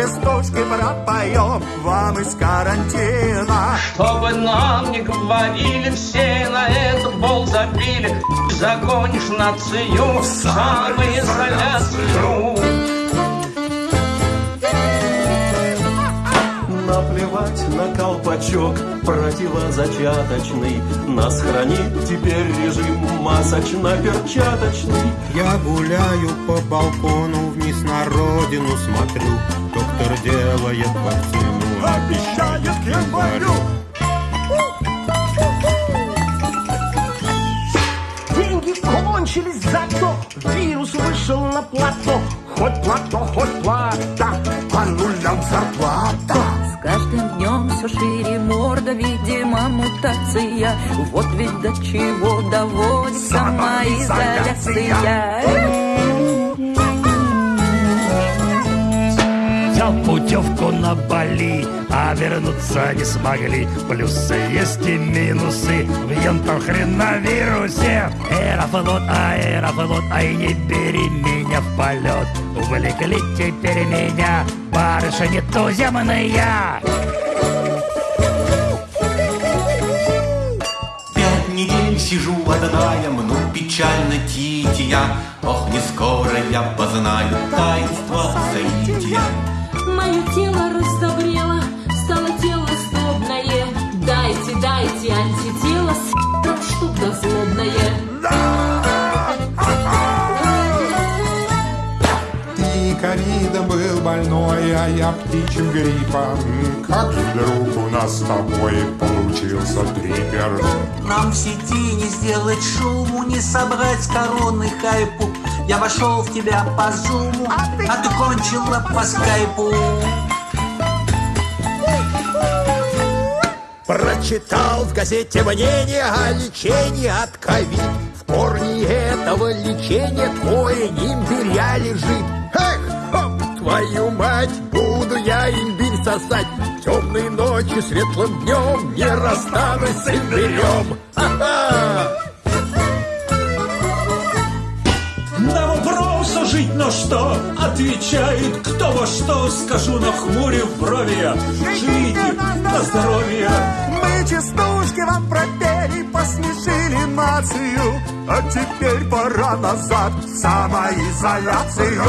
частушки пропоем вам из карантина. Чтобы нам не говорили, все на этот бол забили. Загонишь нацию в самоизоляцию. Наплевать на колпачок противозачаточный Нас хранит теперь режим масочно-перчаточный Я гуляю по балкону, вниз на родину смотрю. Доктор делает вакцину, обещает к январю Деньги кончились, зато вирус вышел на плато. Хоть плато, хоть плата, по нулям зарплата. С каждым днем все шире морда, видимо, мутация. Вот ведь до чего доводит самоизоляция. Взял путевку на Бали, а вернуться не смогли. Плюсы есть и минусы в ентохреновирусе. Аэрофлот, аэрофлот, ай не бери меня в полет. Увлекли теперь меня барышни туземные. Сижу одна, я мну печально тития. Ох, не скоро я познаю таинство соития. Мое тело раздобрело, стало тело сдобное. Дайте, дайте антитело, с***, штука злобная. Ты ковидом был больной, а я птичьим гриппом Как вдруг нас с тобой получился трипер Нам в сети не сделать шуму, не собрать короны хайпу. Я вошел в тебя по зуму, а ты, кончила по скайпу. Прочитал в газете мнение о лечении от ковид. В корне этого лечения твой имбиря лежит. Сосать. Темные ночи светлым днем не расстанусь с имбирем. Ха-ха! На вопрос а жить на что Отвечает кто во что Скажу на хмуре в брови я. Живите на здоровье Мы частушки вам пропели, посмешили нацию, а теперь пора назад в самоизоляцию.